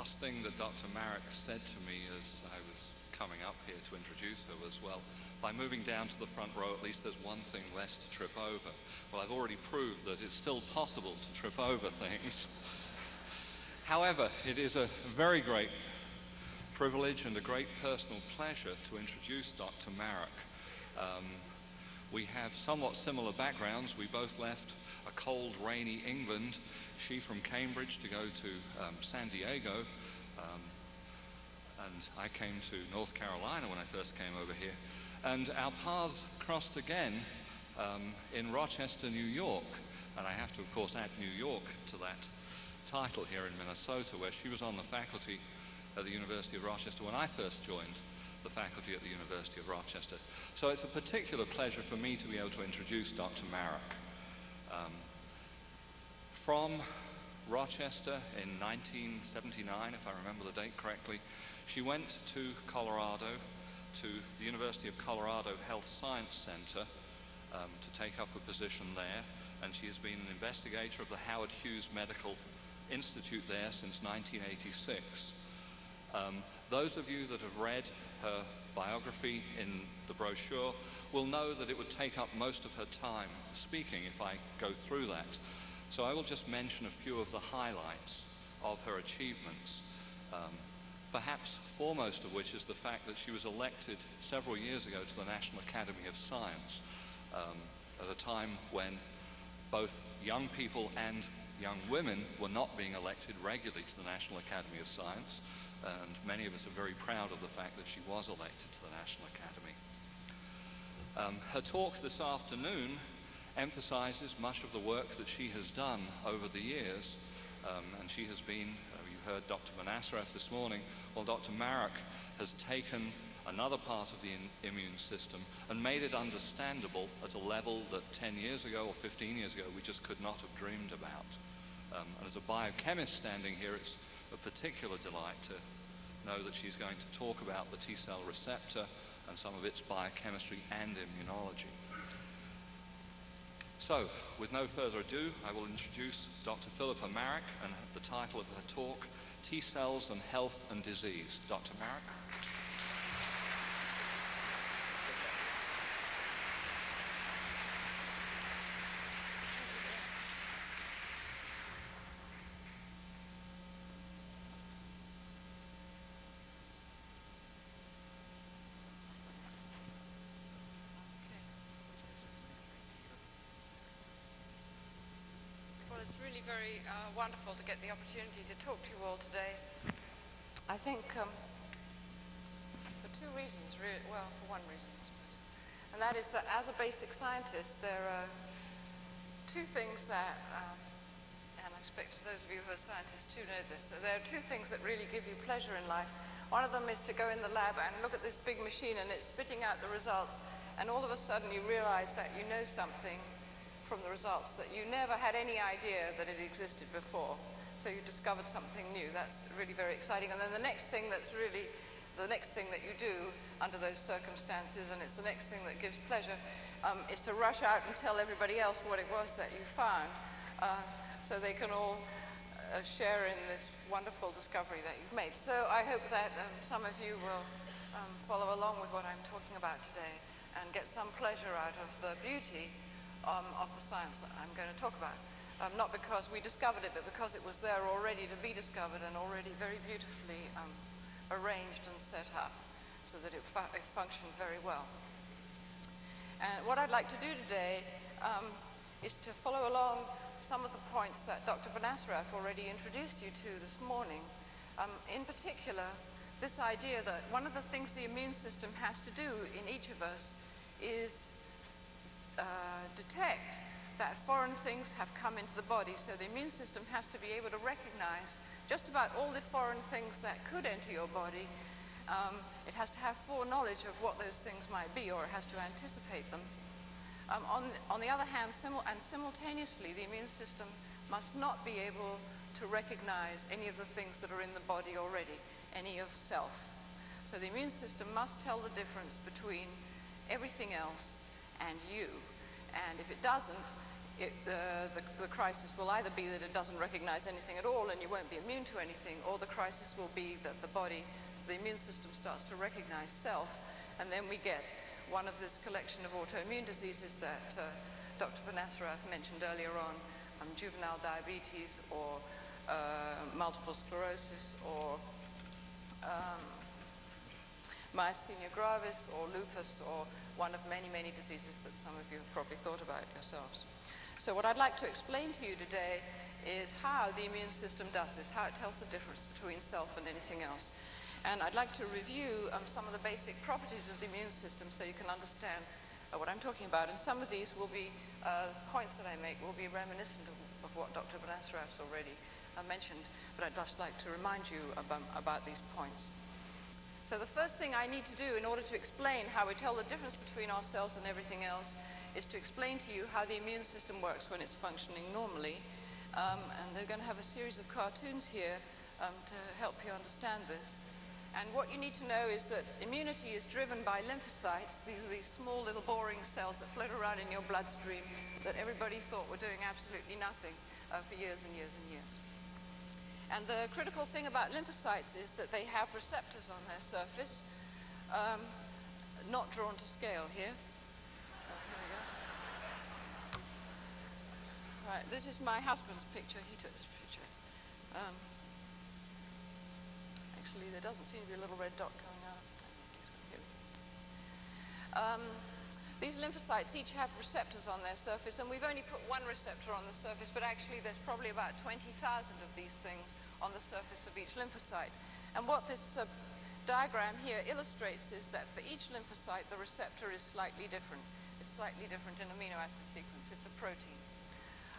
last thing that Dr. Marrack said to me as I was coming up here to introduce her was, well, by moving down to the front row, at least there's one thing less to trip over. Well, I've already proved that it's still possible to trip over things. However, it is a very great privilege and a great personal pleasure to introduce Dr. Marrack. Um, we have somewhat similar backgrounds. We both left a cold, rainy England, she from Cambridge to go to um, San Diego, and I came to North Carolina when I first came over here. And our paths crossed again um, in Rochester, New York. And I have to, of course, add New York to that title here in Minnesota, where she was on the faculty at the University of Rochester when I first joined the faculty at the University of Rochester. So it's a particular pleasure for me to be able to introduce Dr. Marrack. Um, from Rochester in 1979, if I remember the date correctly, she went to Colorado, to the University of Colorado Health Science Center um, to take up a position there, and she has been an investigator of the Howard Hughes Medical Institute there since 1986. Um, those of you that have read her biography in the brochure will know that it would take up most of her time speaking if I go through that. So I will just mention a few of the highlights of her achievements. Um, perhaps foremost of which is the fact that she was elected several years ago to the National Academy of Science um, at a time when both young people and young women were not being elected regularly to the National Academy of Science and many of us are very proud of the fact that she was elected to the National Academy. Um, her talk this afternoon emphasizes much of the work that she has done over the years, um, and she has been, uh, you heard Dr. Benacerraf this morning, well, Dr. Marrack has taken another part of the immune system and made it understandable at a level that 10 years ago or 15 years ago we just could not have dreamed about. Um, and as a biochemist standing here, it's a particular delight to know that she's going to talk about the T-cell receptor and some of its biochemistry and immunology. So, with no further ado, I will introduce Dr. Philippa Marrack and the title of her talk, T-cells and health and disease. Dr. Marrack? really uh, wonderful to get the opportunity to talk to you all today. I think um, for two reasons, really, well, for one reason, and that is that as a basic scientist, there are two things that, um, and I expect those of you who are scientists too know this, that there are two things that really give you pleasure in life. One of them is to go in the lab and look at this big machine and it's spitting out the results, and all of a sudden you realize that you know something from the results that you never had any idea that it existed before. So you discovered something new. That's really very exciting. And then the next thing that's really the next thing that you do under those circumstances, and it's the next thing that gives pleasure, um, is to rush out and tell everybody else what it was that you found, uh, so they can all uh, share in this wonderful discovery that you've made. So I hope that um, some of you will um, follow along with what I'm talking about today and get some pleasure out of the beauty um, of the science that I'm going to talk about. Um, not because we discovered it, but because it was there already to be discovered and already very beautifully um, arranged and set up so that it, fu it, functioned very well. And what I'd like to do today um, is to follow along some of the points that Dr. Benacerraf already introduced you to this morning. Um, in particular, this idea that one of the things the immune system has to do in each of us is uh, detect that foreign things have come into the body. So the immune system has to be able to recognize just about all the foreign things that could enter your body. Um, it has to have foreknowledge of what those things might be, or it has to anticipate them. Um, on, on the other hand, simul and simultaneously, the immune system must not be able to recognize any of the things that are in the body already, any of self. So the immune system must tell the difference between everything else and you. And if it doesn't, it, uh, the, the crisis will either be that it doesn't recognize anything at all and you won't be immune to anything, or the crisis will be that the body, the immune system starts to recognize self, and then we get one of this collection of autoimmune diseases that uh, Dr. Benacerraf mentioned earlier on, um, juvenile diabetes or uh, multiple sclerosis or um, myasthenia gravis or lupus or one of many, many diseases that some of you have probably thought about yourselves. So what I'd like to explain to you today is how the immune system does this, how it tells the difference between self and anything else. And I'd like to review um, some of the basic properties of the immune system so you can understand uh, what I'm talking about. And some of these will be, uh, points that I make will be reminiscent of, of what Dr. Benacerraf already uh, mentioned, but I'd just like to remind you about, about these points. So the first thing I need to do in order to explain how we tell the difference between ourselves and everything else is to explain to you how the immune system works when it's functioning normally. Um, and they're going to have a series of cartoons here um, to help you understand this. And what you need to know is that immunity is driven by lymphocytes. These are these small little boring cells that float around in your bloodstream that everybody thought were doing absolutely nothing uh, for years and years and years. And the critical thing about lymphocytes is that they have receptors on their surface, um, not drawn to scale here. Right, this is my husband's picture. He took this picture. Um, actually, there doesn't seem to be a little red dot coming out. Um, these lymphocytes each have receptors on their surface, and we've only put one receptor on the surface, but actually there's probably about 20,000 of these things on the surface of each lymphocyte. And what this uh, diagram here illustrates is that for each lymphocyte, the receptor is slightly different. It's slightly different in amino acid sequence. It's a protein.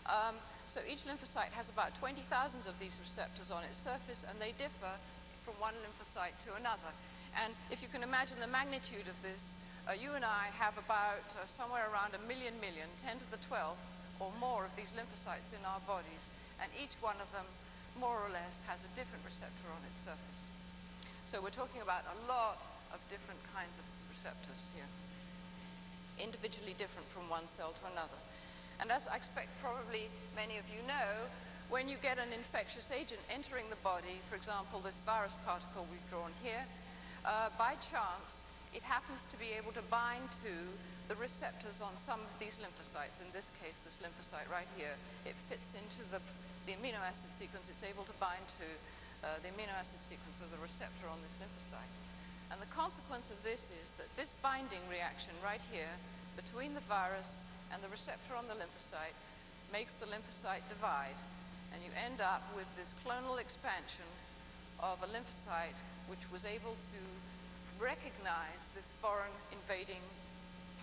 Um, so each lymphocyte has about 20,000 of these receptors on its surface, and they differ from one lymphocyte to another. And if you can imagine the magnitude of this, uh, you and I have about uh, somewhere around a million million, 10 to the 12th or more of these lymphocytes in our bodies, and each one of them more or less has a different receptor on its surface. So we're talking about a lot of different kinds of receptors here, individually different from one cell to another. And as I expect probably many of you know, when you get an infectious agent entering the body, for example, this virus particle we've drawn here, uh, by chance, it happens to be able to bind to the receptors on some of these lymphocytes. In this case, this lymphocyte right here, it fits into the, the amino acid sequence. It's able to bind to uh, the amino acid sequence of the receptor on this lymphocyte. And the consequence of this is that this binding reaction right here between the virus and the receptor on the lymphocyte makes the lymphocyte divide, and you end up with this clonal expansion of a lymphocyte which was able to recognize this foreign invading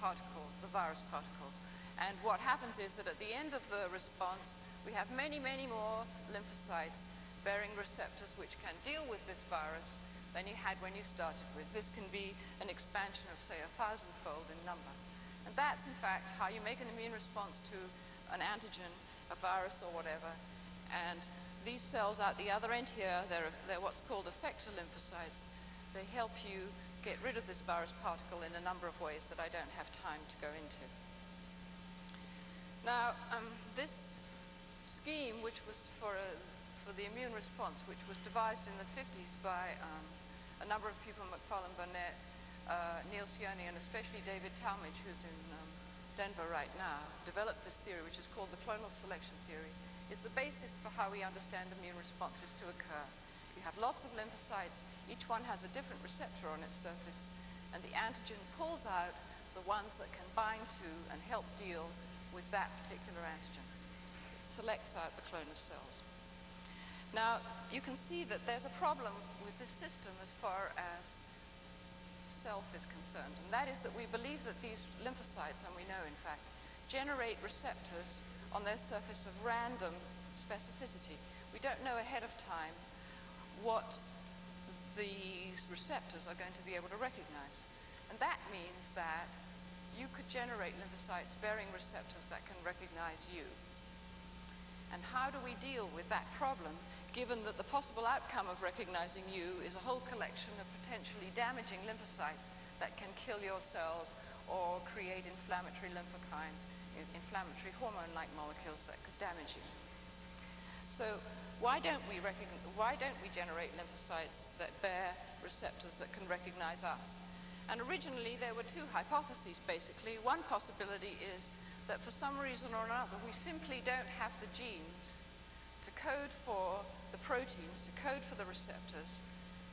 particle, the virus particle. And what happens is that at the end of the response, we have many, many more lymphocytes bearing receptors which can deal with this virus than you had when you started with. This can be an expansion of, say, a thousandfold in number. And that's, in fact, how you make an immune response to an antigen, a virus or whatever. And these cells out the other end here, they're, they're what's called effector lymphocytes. They help you get rid of this virus particle in a number of ways that I don't have time to go into. Now, um, this scheme, which was for, a, for the immune response, which was devised in the 50s by um, a number of people, Macfarlane Burnet, uh, Neil Cioni and especially David Talmage, who's in um, Denver right now, developed this theory, which is called the clonal selection theory, is the basis for how we understand immune responses to occur. You have lots of lymphocytes, each one has a different receptor on its surface, and the antigen pulls out the ones that can bind to and help deal with that particular antigen. It selects out the clone of cells. Now, you can see that there's a problem with this system as far as self is concerned, and that is that we believe that these lymphocytes, and we know in fact, generate receptors on their surface of random specificity. We don't know ahead of time what these receptors are going to be able to recognize. And that means that you could generate lymphocytes bearing receptors that can recognize you. And how do we deal with that problem given that the possible outcome of recognizing you is a whole collection of potentially damaging lymphocytes that can kill your cells or create inflammatory lymphokines inflammatory hormone-like molecules that could damage you. So why don't we why don't we generate lymphocytes that bear receptors that can recognize us? And originally there were two hypotheses basically. One possibility is that for some reason or another we simply don't have the genes to code for the proteins, to code for the receptors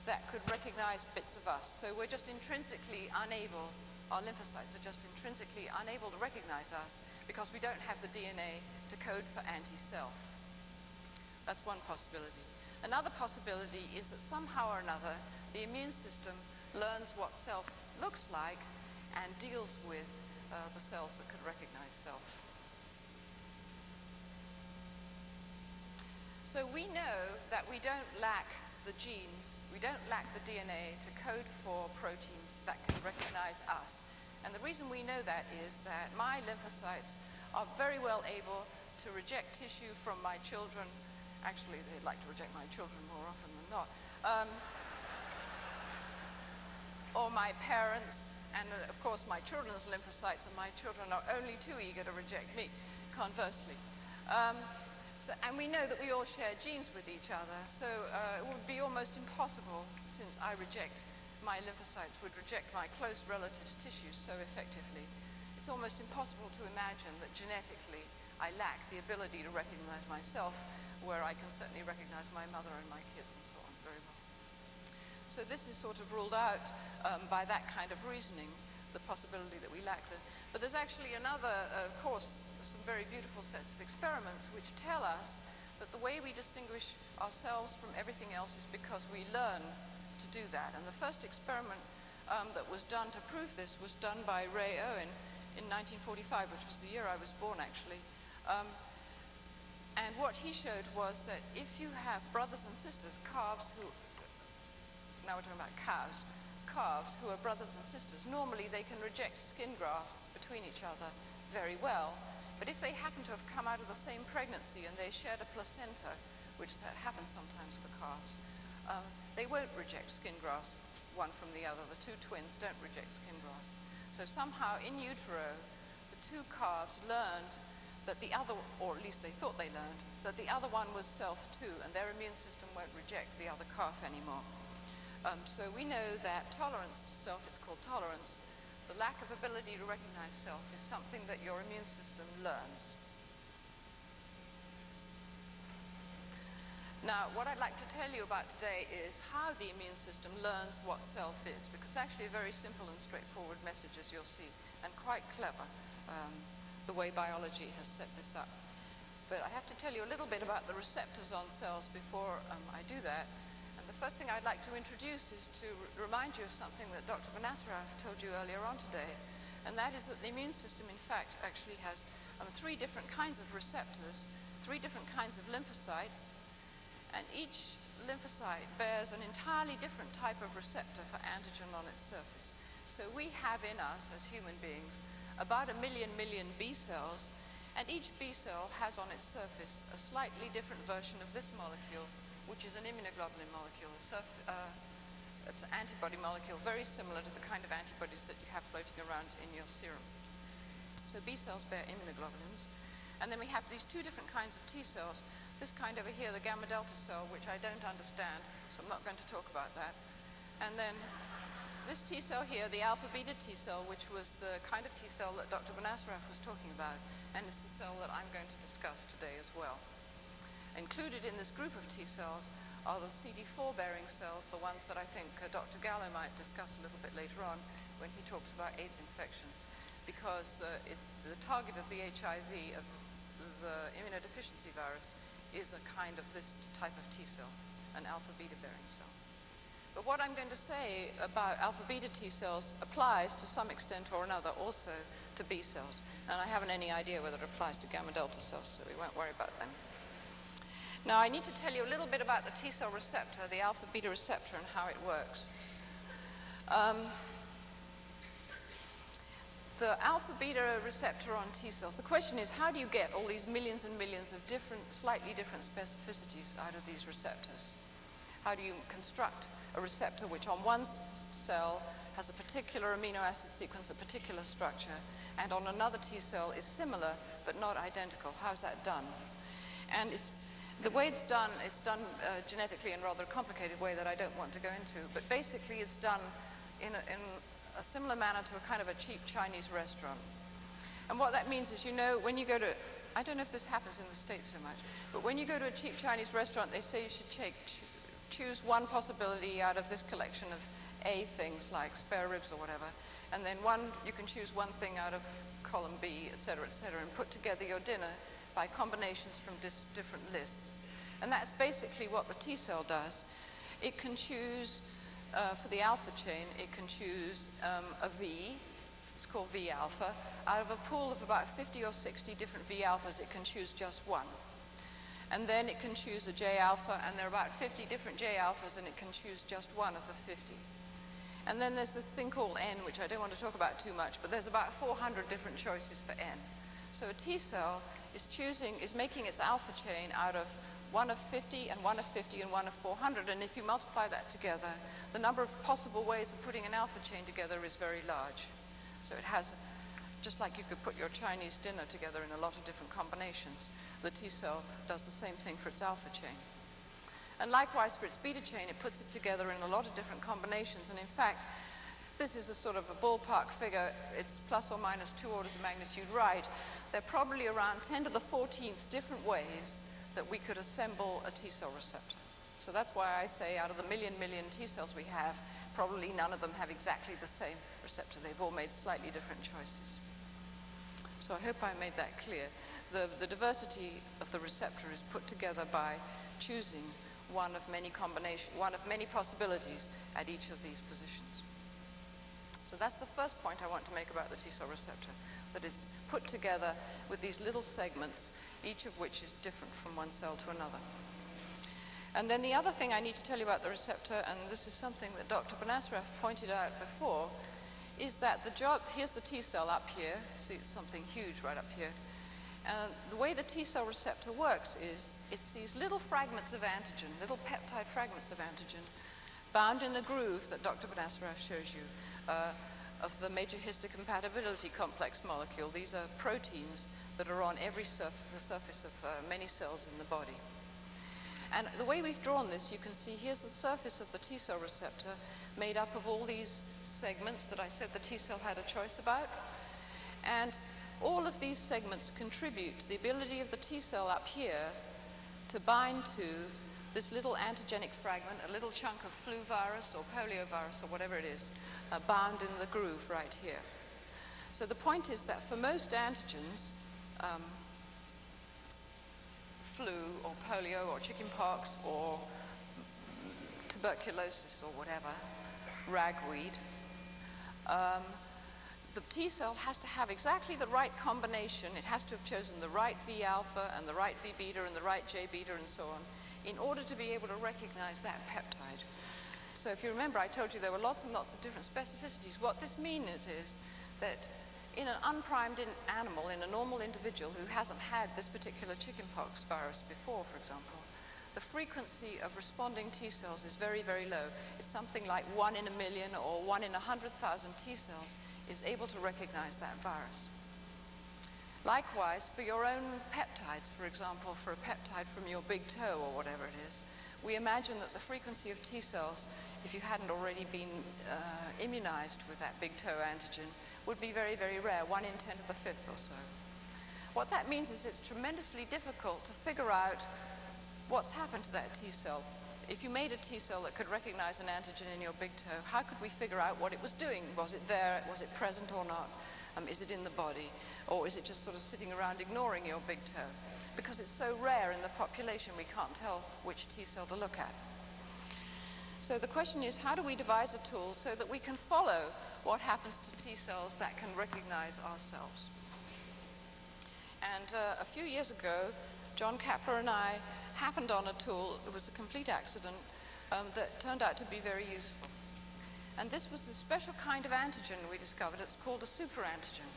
that could recognize bits of us. So we're just intrinsically unable, our lymphocytes are just intrinsically unable to recognize us because we don't have the DNA to code for anti-self. That's one possibility. Another possibility is that somehow or another the immune system learns what self looks like and deals with uh, the cells that could recognize self. So we know that we don't lack the genes, we don't lack the DNA to code for proteins that can recognize us. And the reason we know that is that my lymphocytes are very well able to reject tissue from my children Actually, they'd like to reject my children more often than not. Um, or my parents, and uh, of course my children's lymphocytes, and my children are only too eager to reject me, conversely. Um, so, and we know that we all share genes with each other, so uh, it would be almost impossible, since I reject, my lymphocytes would reject my close relatives' tissues so effectively. It's almost impossible to imagine that genetically I lack the ability to recognize myself where I can certainly recognize my mother and my kids and so on very well. So this is sort of ruled out um, by that kind of reasoning, the possibility that we lack them. But there's actually another, uh, of course, some very beautiful sets of experiments which tell us that the way we distinguish ourselves from everything else is because we learn to do that. And the first experiment um, that was done to prove this was done by Ray Owen in 1945, which was the year I was born actually. Um, and what he showed was that if you have brothers and sisters, calves who, now we're talking about cows, calves who are brothers and sisters, normally they can reject skin grafts between each other very well. But if they happen to have come out of the same pregnancy and they shared a placenta, which that happens sometimes for calves, um, they won't reject skin grafts one from the other. The two twins don't reject skin grafts. So somehow in utero, the two calves learned that the other, or at least they thought they learned, that the other one was self too, and their immune system won't reject the other calf anymore. Um, so we know that tolerance to self, it's called tolerance, the lack of ability to recognize self is something that your immune system learns. Now, what I'd like to tell you about today is how the immune system learns what self is, because it's actually a very simple and straightforward message, as you'll see, and quite clever. Um, the way biology has set this up. But I have to tell you a little bit about the receptors on cells before um, I do that. And the first thing I'd like to introduce is to remind you of something that Dr. Benacerraf told you earlier on today. And that is that the immune system, in fact, actually has um, three different kinds of receptors, three different kinds of lymphocytes, and each lymphocyte bears an entirely different type of receptor for antigen on its surface. So we have in us, as human beings, about a million million B cells, and each B cell has on its surface a slightly different version of this molecule, which is an immunoglobulin molecule. Uh, it's an antibody molecule very similar to the kind of antibodies that you have floating around in your serum. So B cells bear immunoglobulins. And then we have these two different kinds of T cells. This kind over here, the gamma delta cell, which I don't understand, so I'm not going to talk about that. And then this T cell here, the alpha beta T cell, which was the kind of T cell that Dr. Benacerraf was talking about, and it's the cell that I'm going to discuss today as well. Included in this group of T cells are the CD4 bearing cells, the ones that I think uh, Dr. Gallo might discuss a little bit later on when he talks about AIDS infections, because uh, it, the target of the HIV, of the immunodeficiency virus, is a kind of this type of T cell, an alpha beta bearing cell. But what I'm going to say about alpha beta T cells applies to some extent or another also to B cells. And I haven't any idea whether it applies to gamma delta cells, so we won't worry about them. Now I need to tell you a little bit about the T cell receptor, the alpha beta receptor, and how it works. Um, the alpha beta receptor on T cells, the question is how do you get all these millions and millions of different, slightly different specificities out of these receptors? How do you construct a receptor which on one cell has a particular amino acid sequence, a particular structure, and on another T cell is similar but not identical. How's that done? And it's, the way it's done, it's done uh, genetically in rather a complicated way that I don't want to go into, but basically it's done in a, in a similar manner to a kind of a cheap Chinese restaurant. And what that means is, you know, when you go to, I don't know if this happens in the States so much, but when you go to a cheap Chinese restaurant, they say you should take, choose one possibility out of this collection of A things like spare ribs or whatever, and then one, you can choose one thing out of column B, et cetera, et cetera, and put together your dinner by combinations from different lists. And that's basically what the T cell does. It can choose, uh, for the alpha chain, it can choose um, a V, it's called V alpha. Out of a pool of about 50 or 60 different V alphas, it can choose just one. And then it can choose a J alpha, and there are about 50 different J alphas, and it can choose just one of the 50. And then there's this thing called N, which I don't want to talk about too much, but there's about 400 different choices for N. So a T cell is choosing, is making its alpha chain out of one of 50 and one of 50 and one of 400. And if you multiply that together, the number of possible ways of putting an alpha chain together is very large. So it has, just like you could put your Chinese dinner together in a lot of different combinations, the T cell does the same thing for its alpha chain. And likewise for its beta chain, it puts it together in a lot of different combinations. And in fact, this is a sort of a ballpark figure. It's plus or minus two orders of magnitude right. There are probably around 10 to the 14th different ways that we could assemble a T cell receptor. So that's why I say out of the million, million T cells we have, probably none of them have exactly the same receptor. They've all made slightly different choices. So I hope I made that clear. The, the diversity of the receptor is put together by choosing one of many combination, one of many possibilities at each of these positions. So that's the first point I want to make about the T cell receptor, that it's put together with these little segments, each of which is different from one cell to another. And then the other thing I need to tell you about the receptor, and this is something that Dr. Benacerraf pointed out before, is that the job, here's the T cell up here, see it's something huge right up here, and the way the T cell receptor works is it's these little fragments of antigen, little peptide fragments of antigen, bound in the groove that Dr. Benacerraf shows you uh, of the major histocompatibility complex molecule. These are proteins that are on every surf the surface of uh, many cells in the body. And the way we've drawn this, you can see here's the surface of the T cell receptor made up of all these segments that I said the T cell had a choice about. And all of these segments contribute to the ability of the T cell up here to bind to this little antigenic fragment, a little chunk of flu virus or poliovirus or whatever it is, uh, bound in the groove right here. So the point is that for most antigens, um, flu or polio or chickenpox or tuberculosis or whatever, ragweed, um, the T cell has to have exactly the right combination. It has to have chosen the right V alpha and the right V beta and the right J beta and so on in order to be able to recognize that peptide. So if you remember, I told you there were lots and lots of different specificities. What this means is that in an unprimed in animal, in a normal individual who hasn't had this particular chickenpox virus before, for example, the frequency of responding T cells is very, very low. It's something like one in a million or one in a hundred thousand T cells is able to recognize that virus. Likewise, for your own peptides, for example, for a peptide from your big toe or whatever it is, we imagine that the frequency of T cells, if you hadn't already been uh, immunized with that big toe antigen, would be very, very rare, 1 in 10 to the fifth or so. What that means is it's tremendously difficult to figure out what's happened to that T cell if you made a T cell that could recognize an antigen in your big toe, how could we figure out what it was doing? Was it there? Was it present or not? Um, is it in the body? Or is it just sort of sitting around ignoring your big toe? Because it's so rare in the population, we can't tell which T cell to look at. So the question is, how do we devise a tool so that we can follow what happens to T cells that can recognize ourselves? And uh, a few years ago, John Kappler and I happened on a tool, it was a complete accident, um, that turned out to be very useful. And this was a special kind of antigen we discovered. It's called a superantigen.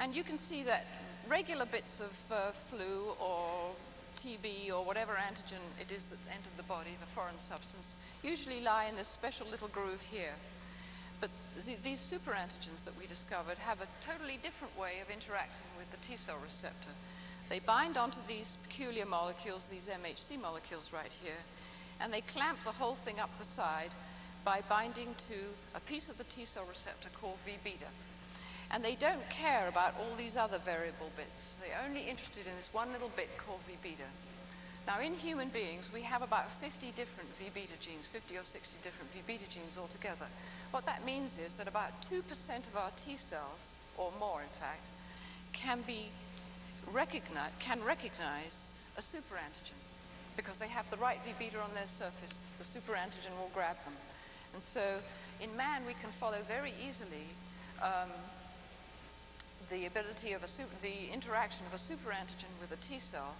And you can see that regular bits of uh, flu or TB or whatever antigen it is that's entered the body, the foreign substance, usually lie in this special little groove here. But these superantigens that we discovered have a totally different way of interacting with the T cell receptor. They bind onto these peculiar molecules, these MHC molecules right here, and they clamp the whole thing up the side by binding to a piece of the T cell receptor called V beta. And they don't care about all these other variable bits. They're only interested in this one little bit called V beta. Now, in human beings, we have about 50 different V beta genes, 50 or 60 different V beta genes altogether. What that means is that about 2% of our T cells, or more in fact, can be recognize, can recognize a superantigen because they have the right V beta on their surface, the superantigen will grab them. And so in man, we can follow very easily um, the ability of a super, the interaction of a superantigen with a T cell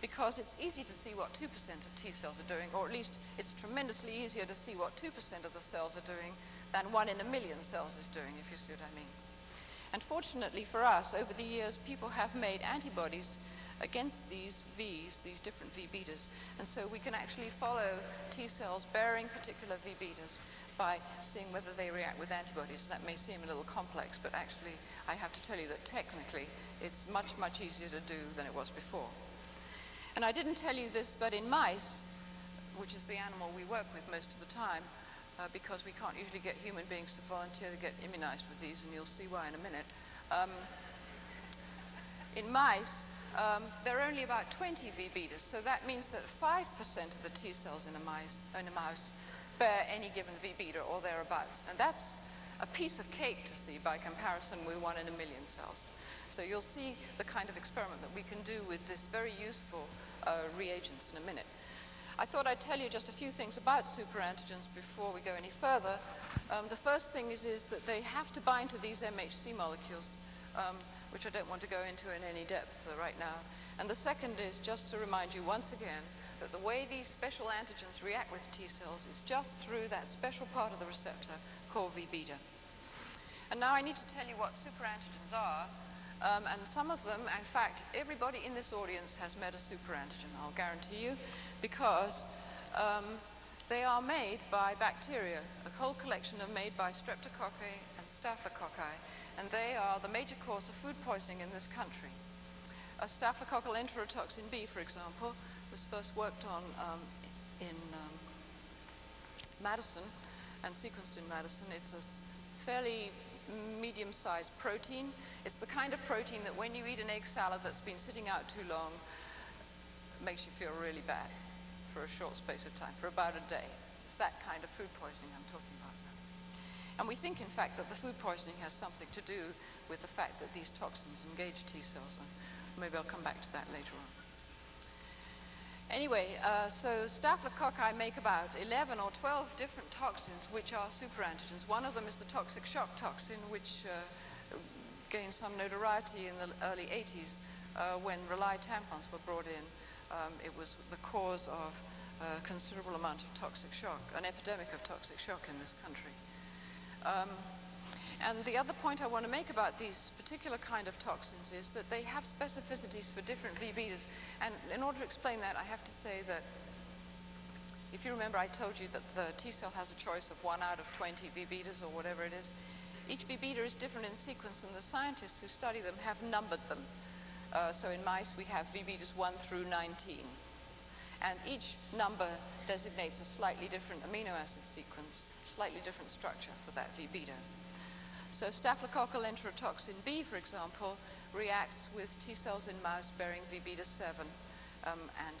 because it's easy to see what 2% of T cells are doing, or at least it's tremendously easier to see what 2% of the cells are doing than one in a million cells is doing, if you see what I mean. And fortunately for us, over the years, people have made antibodies against these Vs, these different V betas. And so we can actually follow T cells bearing particular V betas by seeing whether they react with antibodies. That may seem a little complex, but actually I have to tell you that technically it's much, much easier to do than it was before. And I didn't tell you this, but in mice, which is the animal we work with most of the time, uh, because we can't usually get human beings to volunteer to get immunized with these, and you'll see why in a minute. Um, in mice, um, there are only about 20 V betas, so that means that 5% of the T cells in a, in a mouse bear any given V beta or thereabouts. And that's a piece of cake to see by comparison with one in a million cells. So you'll see the kind of experiment that we can do with this very useful uh, reagents in a minute. I thought I'd tell you just a few things about superantigens before we go any further. Um, the first thing is, is that they have to bind to these MHC molecules, um, which I don't want to go into in any depth right now. And the second is just to remind you once again that the way these special antigens react with T cells is just through that special part of the receptor called V beta. And now I need to tell you what superantigens are. Um, and some of them, in fact, everybody in this audience has met a superantigen, I'll guarantee you because um, they are made by bacteria. A whole collection are made by streptococci and staphylococci, and they are the major cause of food poisoning in this country. A staphylococcal enterotoxin B, for example, was first worked on um, in um, Madison and sequenced in Madison. It's a fairly medium-sized protein. It's the kind of protein that when you eat an egg salad that's been sitting out too long, makes you feel really bad for a short space of time, for about a day. It's that kind of food poisoning I'm talking about now. And we think, in fact, that the food poisoning has something to do with the fact that these toxins engage T cells. And maybe I'll come back to that later on. Anyway, uh, so staphylococci make about 11 or 12 different toxins which are superantigens. One of them is the toxic shock toxin, which uh, gained some notoriety in the early 80s uh, when Rely tampons were brought in um, it was the cause of a considerable amount of toxic shock, an epidemic of toxic shock in this country. Um, and the other point I want to make about these particular kind of toxins is that they have specificities for different V-betas. And in order to explain that, I have to say that if you remember, I told you that the T cell has a choice of one out of 20 V-betas or whatever it is. Each V-beta is different in sequence, and the scientists who study them have numbered them. Uh, so in mice, we have V betas 1 through 19. And each number designates a slightly different amino acid sequence, slightly different structure for that V beta. So staphylococcal enterotoxin B, for example, reacts with T cells in mouse bearing V beta 7 um, and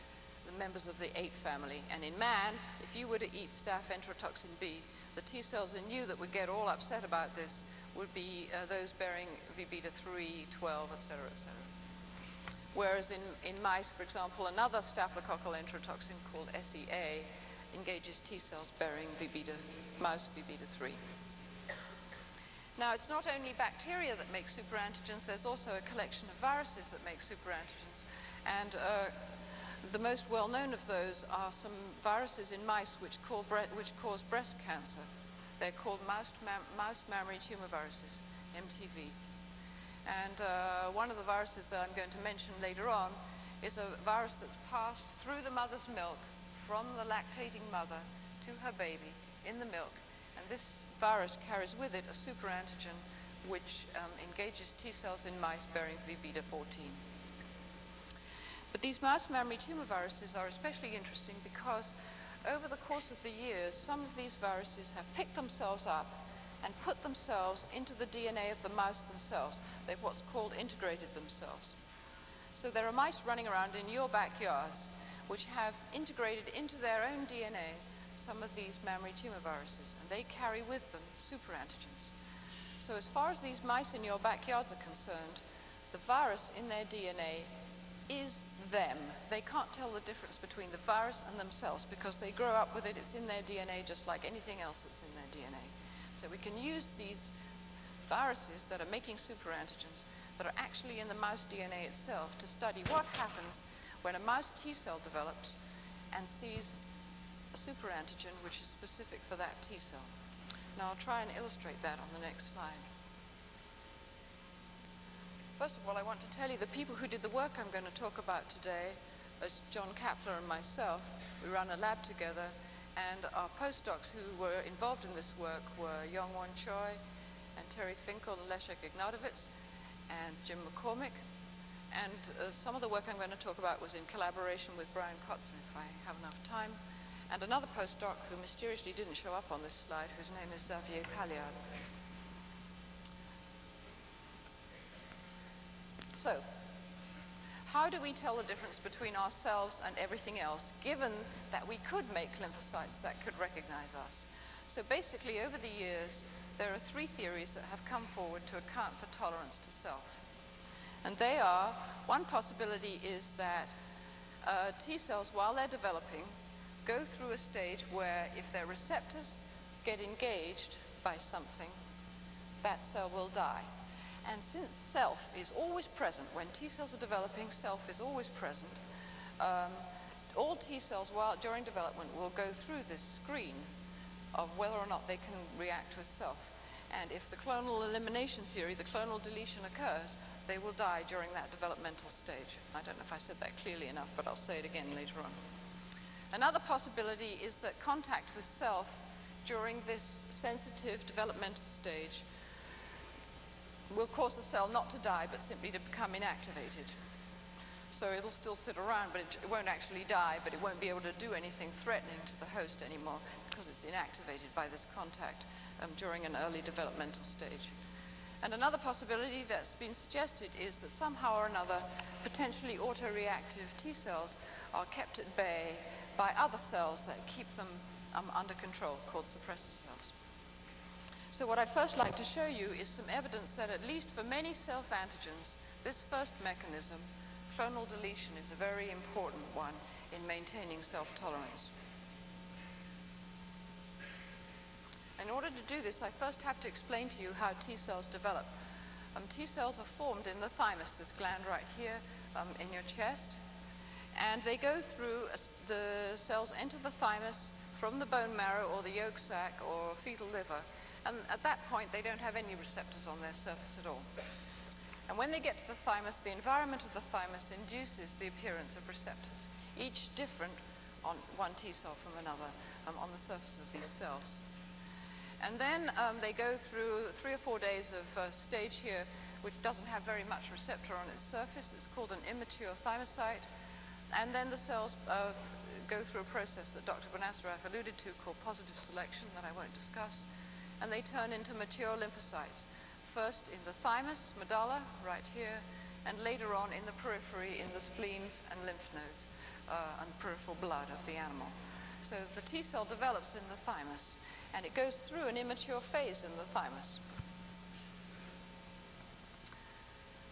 the members of the 8 family. And in man, if you were to eat staph enterotoxin B, the T cells in you that would get all upset about this would be uh, those bearing V beta 3, 12, etc., etc. Whereas in, in mice, for example, another staphylococcal enterotoxin called SEA engages T cells bearing V beta, mouse V beta 3. Now, it's not only bacteria that make superantigens, there's also a collection of viruses that make superantigens. And uh, the most well-known of those are some viruses in mice which, which cause breast cancer. They're called mouse, mam mouse mammary tumor viruses, MTV. And uh, one of the viruses that I'm going to mention later on is a virus that's passed through the mother's milk from the lactating mother to her baby in the milk. And this virus carries with it a superantigen which um, engages T cells in mice bearing V beta 14. But these mouse mammary tumor viruses are especially interesting because over the course of the years, some of these viruses have picked themselves up and put themselves into the DNA of the mouse themselves. They've what's called integrated themselves. So there are mice running around in your backyards which have integrated into their own DNA some of these mammary tumor viruses, and they carry with them superantigens. So as far as these mice in your backyards are concerned, the virus in their DNA is them. They can't tell the difference between the virus and themselves because they grow up with it. It's in their DNA just like anything else that's in their DNA. So we can use these viruses that are making superantigens that are actually in the mouse DNA itself to study what happens when a mouse T cell develops and sees a superantigen which is specific for that T cell. Now I'll try and illustrate that on the next slide. First of all, I want to tell you the people who did the work I'm going to talk about today as John Kappler and myself. We run a lab together, and our postdocs who were involved in this work were Young-Won Choi and Terry Finkel Leszek Ignatowicz and Jim McCormick. And uh, some of the work I'm going to talk about was in collaboration with Brian Kotzin, if I have enough time, and another postdoc who mysteriously didn't show up on this slide, whose name is Xavier Paliard. So, how do we tell the difference between ourselves and everything else, given that we could make lymphocytes that could recognize us? So basically, over the years, there are three theories that have come forward to account for tolerance to self. And they are, one possibility is that uh, T cells, while they're developing, go through a stage where if their receptors get engaged by something, that cell will die. And since self is always present, when T cells are developing, self is always present, um, all T cells while, during development will go through this screen of whether or not they can react with self. And if the clonal elimination theory, the clonal deletion occurs, they will die during that developmental stage. I don't know if I said that clearly enough, but I'll say it again later on. Another possibility is that contact with self during this sensitive developmental stage will cause the cell not to die, but simply to become inactivated. So it'll still sit around, but it won't actually die, but it won't be able to do anything threatening to the host anymore because it's inactivated by this contact um, during an early developmental stage. And another possibility that's been suggested is that somehow or another, potentially autoreactive T cells are kept at bay by other cells that keep them um, under control, called suppressor cells. So what I'd first like to show you is some evidence that at least for many self-antigens, this first mechanism, clonal deletion, is a very important one in maintaining self-tolerance. In order to do this, I first have to explain to you how T cells develop. Um, T cells are formed in the thymus, this gland right here um, in your chest, and they go through, a, the cells enter the thymus from the bone marrow or the yolk sac or fetal liver, and at that point, they don't have any receptors on their surface at all. And when they get to the thymus, the environment of the thymus induces the appearance of receptors, each different on one T cell from another um, on the surface of these cells. And then um, they go through three or four days of uh, stage here, which doesn't have very much receptor on its surface. It's called an immature thymocyte. And then the cells uh, go through a process that Dr. Benacerraf alluded to called positive selection that I won't discuss and they turn into mature lymphocytes. First in the thymus, medulla, right here, and later on in the periphery, in the spleens and lymph nodes uh, and peripheral blood of the animal. So the T cell develops in the thymus, and it goes through an immature phase in the thymus.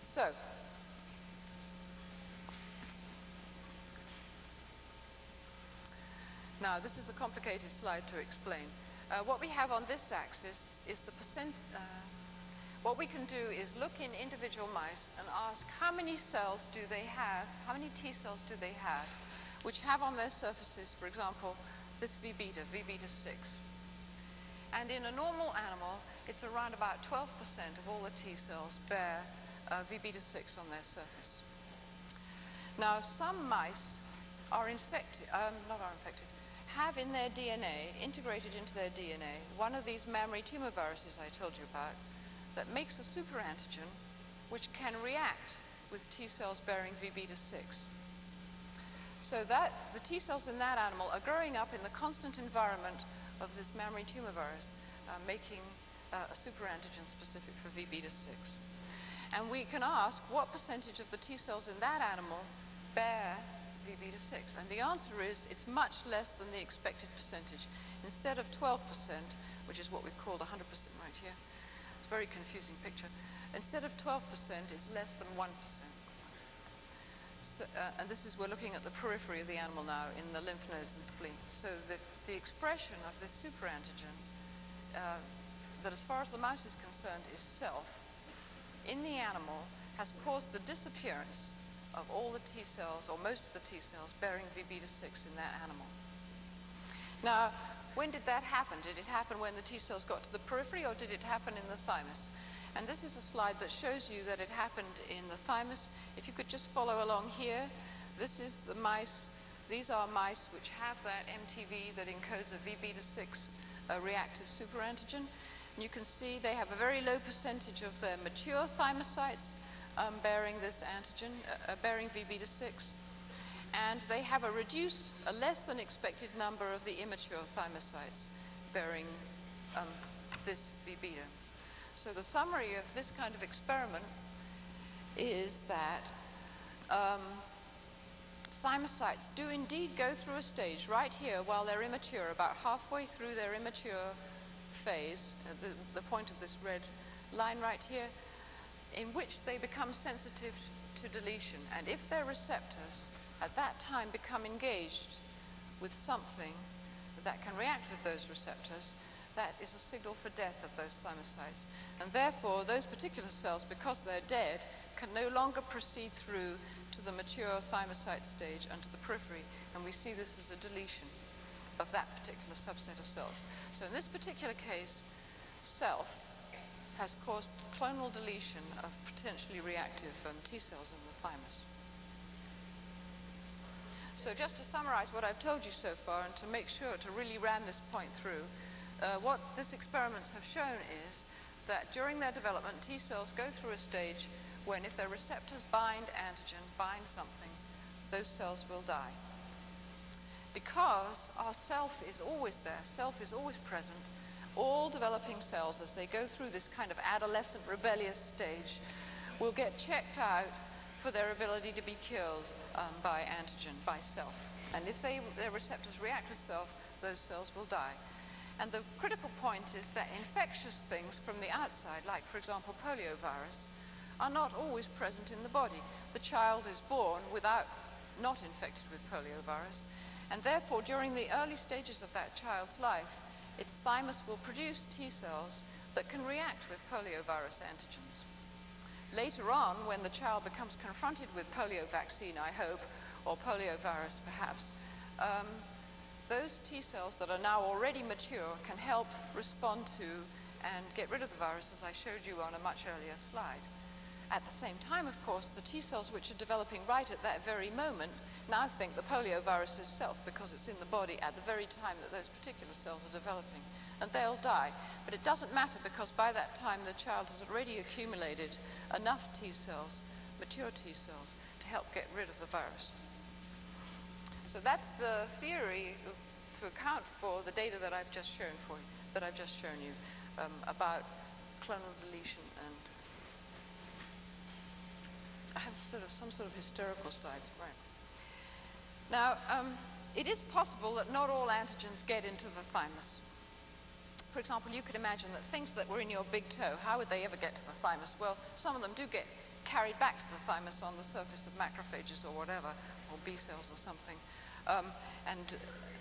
So, now this is a complicated slide to explain. Uh, what we have on this axis is the percent. Uh, what we can do is look in individual mice and ask how many cells do they have, how many T cells do they have, which have on their surfaces, for example, this V beta, V beta 6. And in a normal animal, it's around about 12% of all the T cells bear uh, V beta 6 on their surface. Now, some mice are infected, um, not are infected, have in their DNA, integrated into their DNA, one of these mammary tumor viruses I told you about that makes a superantigen which can react with T cells bearing V beta 6. So that the T cells in that animal are growing up in the constant environment of this mammary tumor virus, uh, making uh, a superantigen specific for V beta 6. And we can ask what percentage of the T cells in that animal bear V beta 6. And the answer is it's much less than the expected percentage. Instead of 12%, which is what we called 100% right here, it's a very confusing picture. Instead of 12%, it's less than 1%. So, uh, and this is, we're looking at the periphery of the animal now in the lymph nodes and spleen. So the, the expression of this superantigen, uh, that as far as the mouse is concerned is self, in the animal has caused the disappearance of all the T cells, or most of the T cells, bearing V beta 6 in that animal. Now, when did that happen? Did it happen when the T cells got to the periphery, or did it happen in the thymus? And this is a slide that shows you that it happened in the thymus. If you could just follow along here, this is the mice. These are mice which have that MTV that encodes a V beta 6 uh, reactive superantigen. And you can see they have a very low percentage of their mature thymocytes um, bearing this antigen, uh, uh bearing V beta 6. And they have a reduced, a less than expected number of the immature thymocytes bearing um, this V beta. So the summary of this kind of experiment is that um, thymocytes do indeed go through a stage right here while they're immature, about halfway through their immature phase, uh, the, the point of this red line right here, in which they become sensitive to deletion. And if their receptors at that time become engaged with something that can react with those receptors, that is a signal for death of those thymocytes. And therefore, those particular cells, because they're dead, can no longer proceed through to the mature thymocyte stage and to the periphery. And we see this as a deletion of that particular subset of cells. So in this particular case, self has caused clonal deletion of potentially reactive um, T cells in the thymus. So just to summarize what I've told you so far and to make sure to really ram this point through, uh, what these experiments have shown is that during their development, T cells go through a stage when if their receptors bind antigen, bind something, those cells will die. Because our self is always there, self is always present, all developing cells, as they go through this kind of adolescent rebellious stage, will get checked out for their ability to be killed um, by antigen, by self. And if they, their receptors react with self, those cells will die. And the critical point is that infectious things from the outside, like, for example, poliovirus, are not always present in the body. The child is born without, not infected with poliovirus, and therefore, during the early stages of that child's life, its thymus will produce T cells that can react with poliovirus antigens. Later on, when the child becomes confronted with polio vaccine, I hope, or poliovirus perhaps, um, those T cells that are now already mature can help respond to and get rid of the virus, as I showed you on a much earlier slide. At the same time, of course, the T cells which are developing right at that very moment now think the poliovirus is self because it's in the body at the very time that those particular cells are developing. And they'll die. But it doesn't matter because by that time the child has already accumulated enough T cells, mature T cells, to help get rid of the virus. So that's the theory to account for the data that I've just shown for you, that I've just shown you um, about clonal deletion and I have sort of some sort of hysterical slides, right. Now, um, it is possible that not all antigens get into the thymus. For example, you could imagine that things that were in your big toe, how would they ever get to the thymus? Well, some of them do get carried back to the thymus on the surface of macrophages or whatever, or B cells or something um, and,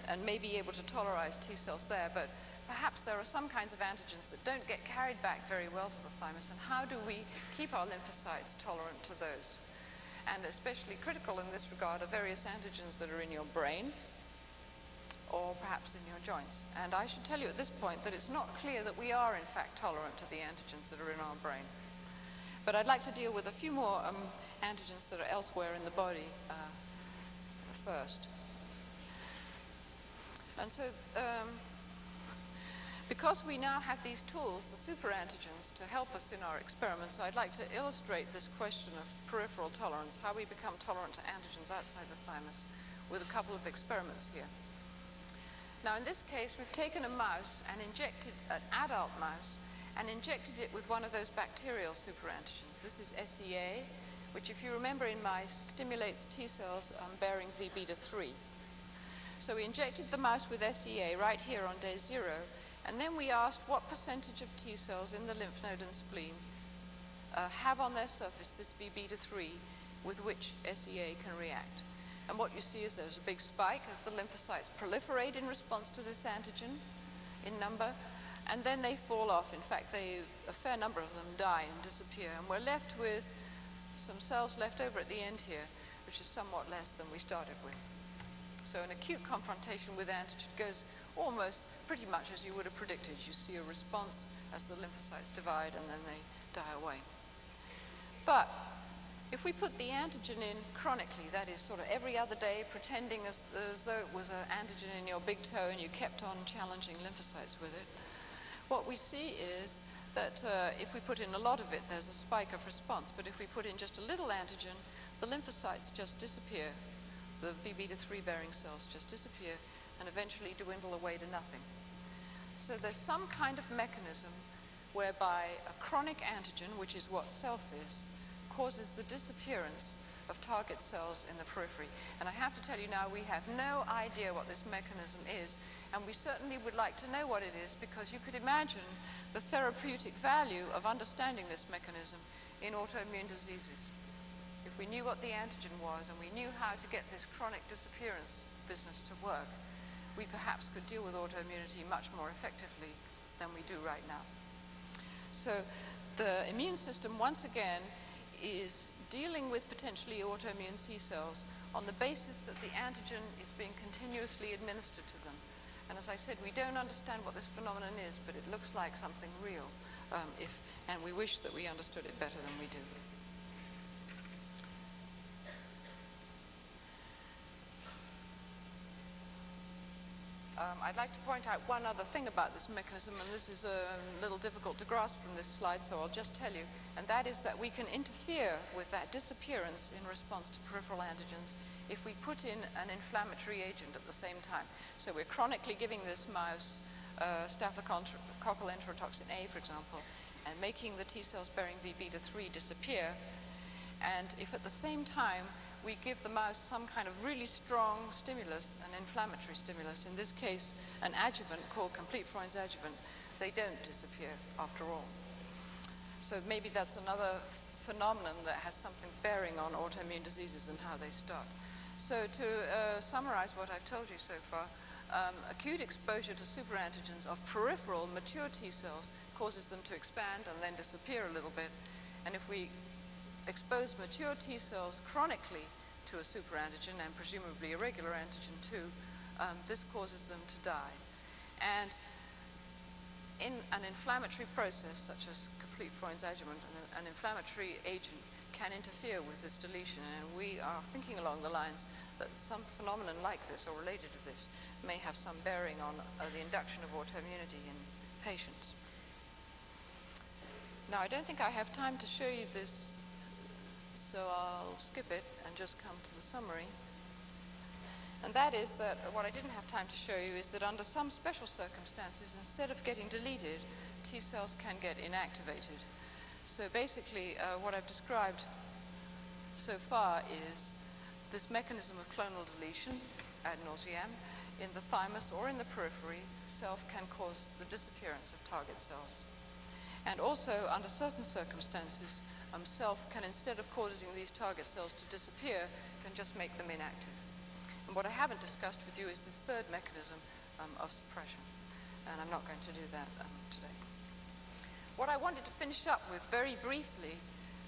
and may be able to tolerize T cells there. But perhaps there are some kinds of antigens that don't get carried back very well to the thymus. And how do we keep our lymphocytes tolerant to those? And especially critical in this regard are various antigens that are in your brain or perhaps in your joints. And I should tell you at this point that it's not clear that we are in fact tolerant to the antigens that are in our brain. But I'd like to deal with a few more um, antigens that are elsewhere in the body uh, first. And so um, because we now have these tools, the superantigens, to help us in our experiments, I'd like to illustrate this question of peripheral tolerance, how we become tolerant to antigens outside the thymus, with a couple of experiments here. Now, in this case, we've taken a mouse and injected an adult mouse and injected it with one of those bacterial superantigens. This is SEA, which, if you remember in mice, stimulates T cells um, bearing V beta 3. So we injected the mouse with SEA right here on day zero, and then we asked what percentage of T cells in the lymph node and spleen uh, have on their surface this V beta 3 with which SEA can react. And what you see is there's a big spike as the lymphocytes proliferate in response to this antigen in number, and then they fall off. In fact, they, a fair number of them die and disappear, and we're left with some cells left over at the end here, which is somewhat less than we started with. So an acute confrontation with antigen goes almost pretty much as you would have predicted. You see a response as the lymphocytes divide and then they die away. But if we put the antigen in chronically, that is sort of every other day, pretending as, as though it was an antigen in your big toe and you kept on challenging lymphocytes with it, what we see is that uh, if we put in a lot of it, there's a spike of response. But if we put in just a little antigen, the lymphocytes just disappear. The V beta 3 bearing cells just disappear and eventually dwindle away to nothing. So there's some kind of mechanism whereby a chronic antigen, which is what self is, causes the disappearance of target cells in the periphery. And I have to tell you now, we have no idea what this mechanism is, and we certainly would like to know what it is because you could imagine the therapeutic value of understanding this mechanism in autoimmune diseases. If we knew what the antigen was and we knew how to get this chronic disappearance business to work, we perhaps could deal with autoimmunity much more effectively than we do right now. So the immune system, once again, is dealing with potentially autoimmune T cells on the basis that the antigen is being continuously administered to them. And as I said, we don't understand what this phenomenon is, but it looks like something real, um, if, and we wish that we understood it better than we do. Um, I'd like to point out one other thing about this mechanism, and this is a little difficult to grasp from this slide, so I'll just tell you, and that is that we can interfere with that disappearance in response to peripheral antigens if we put in an inflammatory agent at the same time. So we're chronically giving this mouse uh, staphylococcal enterotoxin A, for example, and making the T cells bearing V beta 3 disappear. And if at the same time we give the mouse some kind of really strong stimulus, an inflammatory stimulus, in this case an adjuvant called complete Freund's adjuvant, they don't disappear after all. So maybe that's another phenomenon that has something bearing on autoimmune diseases and how they start. So to uh, summarize what I've told you so far, um, acute exposure to superantigens of peripheral mature T cells causes them to expand and then disappear a little bit. And if we expose mature T cells chronically to a superantigen and presumably a regular antigen too, um, this causes them to die. And in an inflammatory process such as complete Freund's adjuvant, an, an inflammatory agent can interfere with this deletion. And we are thinking along the lines that some phenomenon like this or related to this may have some bearing on uh, the induction of autoimmunity in patients. Now, I don't think I have time to show you this so I'll skip it and just come to the summary. And that is that what I didn't have time to show you is that under some special circumstances, instead of getting deleted, T cells can get inactivated. So basically, uh, what I've described so far is this mechanism of clonal deletion ad nauseam in the thymus or in the periphery, self can cause the disappearance of target cells. And also, under certain circumstances, um, self can, instead of causing these target cells to disappear, can just make them inactive. And what I haven't discussed with you is this third mechanism um, of suppression. And I'm not going to do that um, today. What I wanted to finish up with very briefly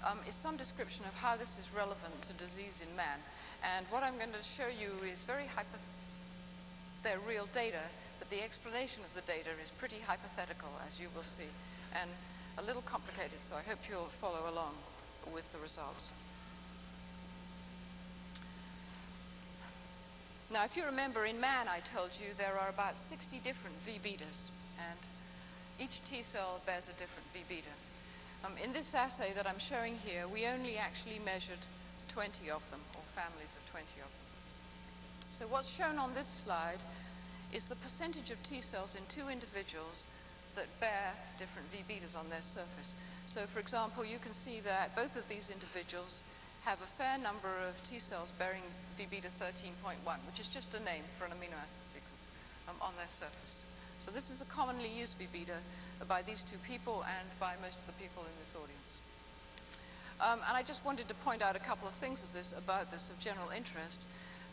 um, is some description of how this is relevant to disease in man. And what I'm going to show you is very hypo they're real data, but the explanation of the data is pretty hypothetical, as you will see. And a little complicated, so I hope you'll follow along with the results. Now, if you remember, in man, I told you there are about 60 different V betas, and each T cell bears a different V beta. Um, in this assay that I'm showing here, we only actually measured 20 of them, or families of 20 of them. So what's shown on this slide is the percentage of T cells in two individuals that bear different V betas on their surface. So for example, you can see that both of these individuals have a fair number of T cells bearing V beta 13.1, which is just a name for an amino acid sequence um, on their surface. So this is a commonly used V beta by these two people and by most of the people in this audience. Um, and I just wanted to point out a couple of things of this about this of general interest.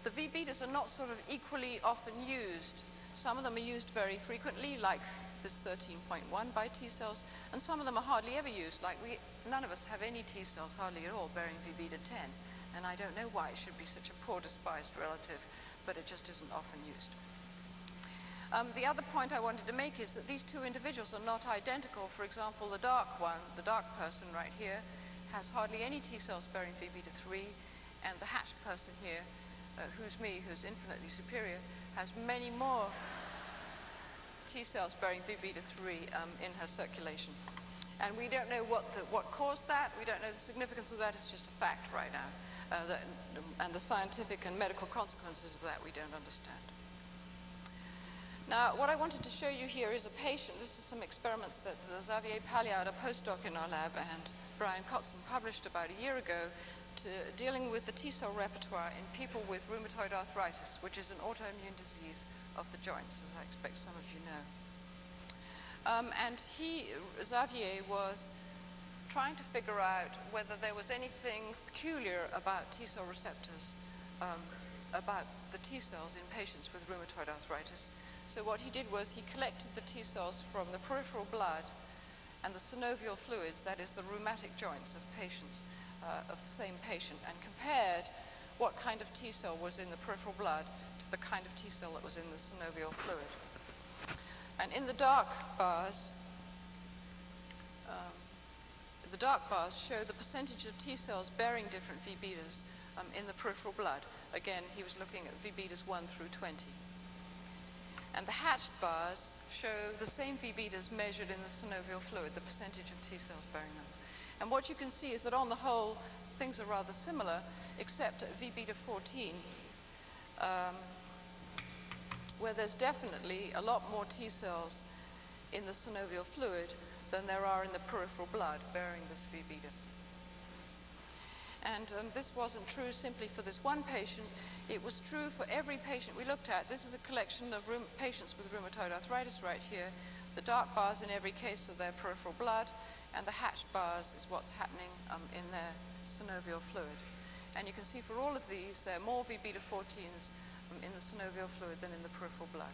The V betas are not sort of equally often used. Some of them are used very frequently, like this 13.1 by T cells, and some of them are hardly ever used, like we, none of us have any T cells hardly at all bearing V beta 10, and I don't know why it should be such a poor despised relative, but it just isn't often used. Um, the other point I wanted to make is that these two individuals are not identical. For example, the dark one, the dark person right here, has hardly any T cells bearing V beta 3, and the hatched person here, uh, who's me, who's infinitely superior, has many more T cells bearing V beta 3 um, in her circulation. And we don't know what, the, what caused that. We don't know the significance of that. It's just a fact right now. Uh, that, and the scientific and medical consequences of that we don't understand. Now, what I wanted to show you here is a patient. This is some experiments that Xavier Palliard, a postdoc in our lab, and Brian Kotzen published about a year ago to dealing with the T cell repertoire in people with rheumatoid arthritis, which is an autoimmune disease of the joints, as I expect some of you know. Um, and he, Xavier, was trying to figure out whether there was anything peculiar about T cell receptors, um, about the T cells in patients with rheumatoid arthritis. So what he did was he collected the T cells from the peripheral blood and the synovial fluids, that is the rheumatic joints of patients, uh, of the same patient, and compared what kind of T cell was in the peripheral blood to the kind of T cell that was in the synovial fluid. And in the dark bars, um, the dark bars show the percentage of T cells bearing different V betas um, in the peripheral blood. Again, he was looking at V betas 1 through 20. And the hatched bars show the same V betas measured in the synovial fluid, the percentage of T cells bearing them. And what you can see is that on the whole, things are rather similar, except at V beta 14, um, where there's definitely a lot more T cells in the synovial fluid than there are in the peripheral blood bearing this V beta. And um, this wasn't true simply for this one patient. It was true for every patient we looked at. This is a collection of patients with rheumatoid arthritis right here. The dark bars in every case are their peripheral blood, and the hatched bars is what's happening um, in their synovial fluid. And you can see for all of these, there are more V beta 14s um, in the synovial fluid than in the peripheral blood.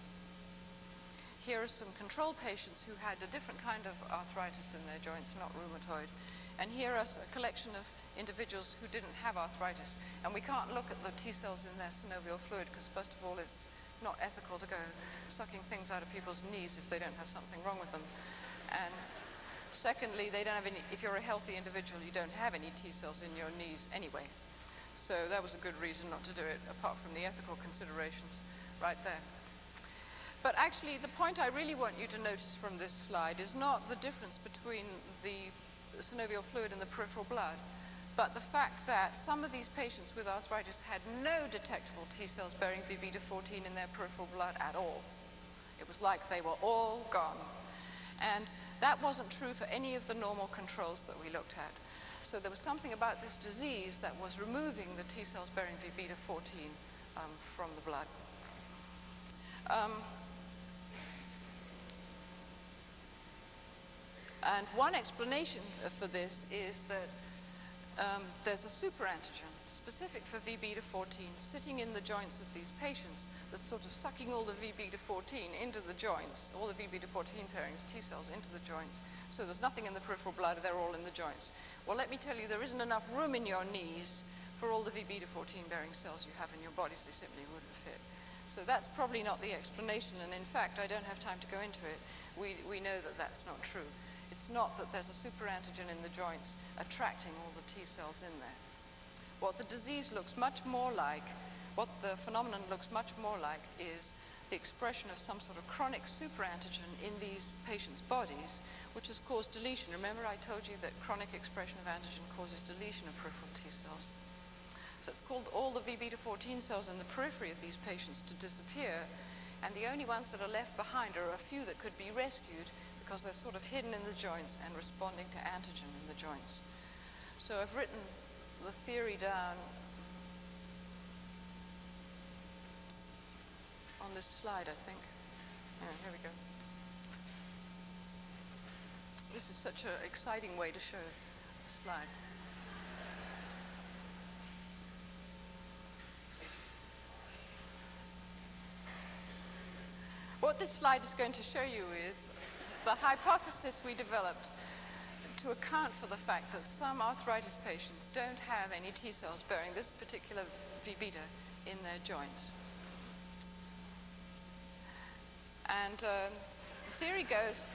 Here are some control patients who had a different kind of arthritis in their joints, not rheumatoid. And here are a collection of individuals who didn't have arthritis. And we can't look at the T cells in their synovial fluid because, first of all, it's not ethical to go sucking things out of people's knees if they don't have something wrong with them. And secondly, they don't have any, if you're a healthy individual, you don't have any T cells in your knees anyway. So that was a good reason not to do it, apart from the ethical considerations right there. But actually, the point I really want you to notice from this slide is not the difference between the synovial fluid and the peripheral blood, but the fact that some of these patients with arthritis had no detectable T cells bearing V beta 14 in their peripheral blood at all. It was like they were all gone. And that wasn't true for any of the normal controls that we looked at. So there was something about this disease that was removing the T cells bearing V beta 14 um, from the blood. Um, and one explanation for this is that um, there's a superantigen specific for V beta 14 sitting in the joints of these patients that's sort of sucking all the V beta 14 into the joints, all the V beta 14 pairings, T cells into the joints. So there's nothing in the peripheral blood, they're all in the joints. Well, let me tell you, there isn't enough room in your knees for all the V beta 14 bearing cells you have in your bodies, they simply wouldn't fit. So that's probably not the explanation, and in fact, I don't have time to go into it. We, we know that that's not true. It's not that there's a superantigen in the joints attracting all the T cells in there. What the disease looks much more like What the phenomenon looks much more like is the expression of some sort of chronic superantigen in these patients' bodies, which has caused deletion. Remember I told you that chronic expression of antigen causes deletion of peripheral T cells. So it's called all the V beta 14 cells in the periphery of these patients to disappear, and the only ones that are left behind are a few that could be rescued because they're sort of hidden in the joints and responding to antigen in the joints. So I've written the theory down on this slide, I think. Yeah, here we go. This is such an exciting way to show a slide. What this slide is going to show you is the hypothesis we developed to account for the fact that some arthritis patients don't have any T cells bearing this particular V beta in their joints. And um, the theory goes,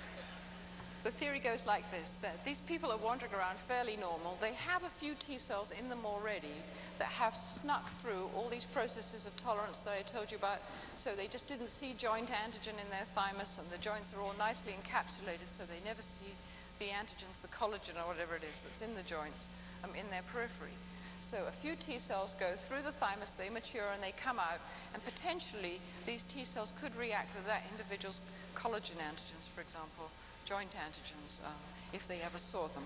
the theory goes like this, that these people are wandering around fairly normal. They have a few T cells in them already that have snuck through all these processes of tolerance that I told you about. So they just didn't see joint antigen in their thymus, and the joints are all nicely encapsulated, so they never see the antigens, the collagen or whatever it is that's in the joints, um, in their periphery. So a few T cells go through the thymus, they mature and they come out, and potentially these T cells could react with that individual's collagen antigens, for example, joint antigens, um, if they ever saw them.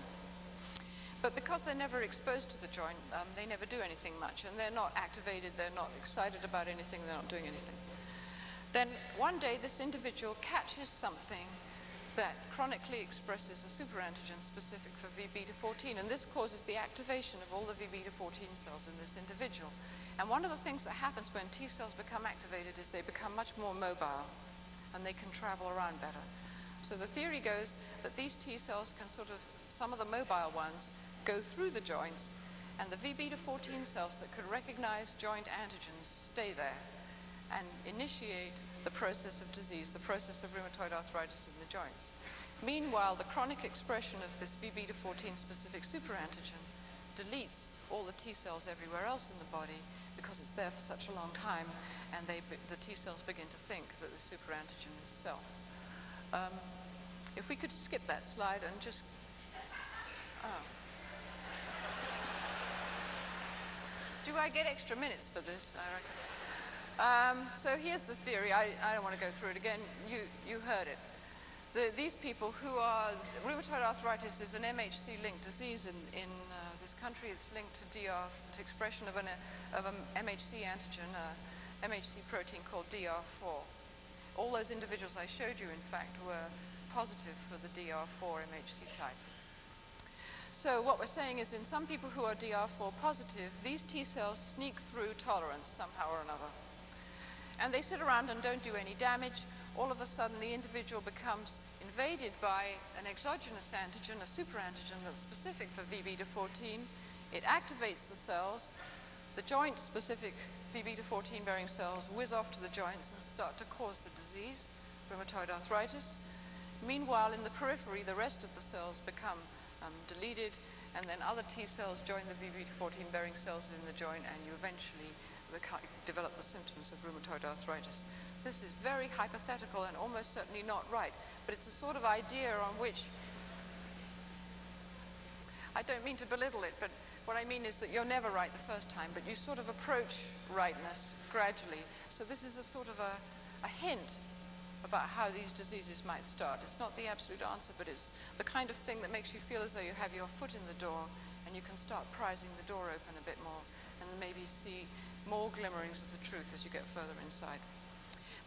But because they're never exposed to the joint, um, they never do anything much, and they're not activated, they're not excited about anything, they're not doing anything. Then one day this individual catches something that chronically expresses a superantigen specific for V beta 14, and this causes the activation of all the V beta 14 cells in this individual. And one of the things that happens when T cells become activated is they become much more mobile and they can travel around better. So the theory goes that these T cells can sort of, some of the mobile ones, go through the joints, and the V beta 14 cells that could recognize joint antigens stay there and initiate the process of disease, the process of rheumatoid arthritis in the joints. Meanwhile, the chronic expression of this V beta 14 specific superantigen deletes all the T cells everywhere else in the body because it's there for such a long time, and they, the T cells begin to think that the superantigen is self. Um, if we could skip that slide and just. Oh. Do I get extra minutes for this? I reckon. Um, so here's the theory. I, I, don't want to go through it again. You, you heard it. The, these people who are, rheumatoid arthritis is an MHC-linked disease in, in uh, this country. It's linked to DR, to expression of an, of an MHC antigen, a MHC protein called DR4. All those individuals I showed you, in fact, were positive for the DR4 MHC type. So what we're saying is in some people who are DR4 positive, these T cells sneak through tolerance somehow or another and they sit around and don't do any damage. All of a sudden, the individual becomes invaded by an exogenous antigen, a superantigen that's specific for V beta 14. It activates the cells. The joint specific V beta 14 bearing cells whiz off to the joints and start to cause the disease, rheumatoid arthritis. Meanwhile, in the periphery, the rest of the cells become um, deleted, and then other T cells join the V beta 14 bearing cells in the joint, and you eventually develop the symptoms of rheumatoid arthritis. This is very hypothetical and almost certainly not right, but it's a sort of idea on which I don't mean to belittle it, but what I mean is that you're never right the first time, but you sort of approach rightness gradually. So this is a sort of a, a hint about how these diseases might start. It's not the absolute answer, but it's the kind of thing that makes you feel as though you have your foot in the door and you can start prizing the door open a bit more and maybe see more glimmerings of the truth as you get further inside.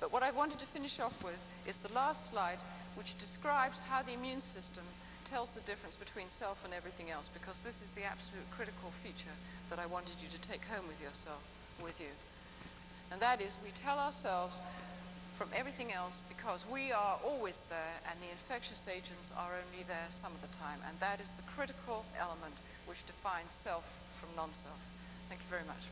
But what I wanted to finish off with is the last slide, which describes how the immune system tells the difference between self and everything else, because this is the absolute critical feature that I wanted you to take home with yourself, with you. And that is, we tell ourselves from everything else because we are always there and the infectious agents are only there some of the time. And that is the critical element which defines self from non-self. Thank you very much.